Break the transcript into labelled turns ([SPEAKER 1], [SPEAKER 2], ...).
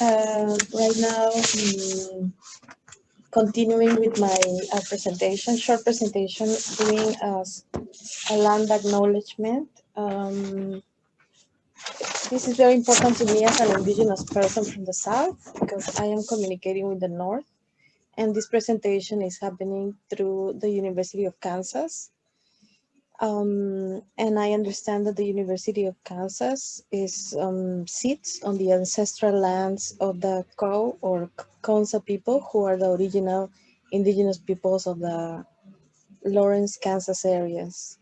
[SPEAKER 1] uh, right now, mm, continuing with my uh, presentation, short presentation, doing a land acknowledgement. Um, this is very important to me as an indigenous person from the south because I am communicating with the north. And this presentation is happening through the University of Kansas. Um, and I understand that the University of Kansas is um, sits on the ancestral lands of the Kaw or Kansa people, who are the original indigenous peoples of the Lawrence, Kansas areas.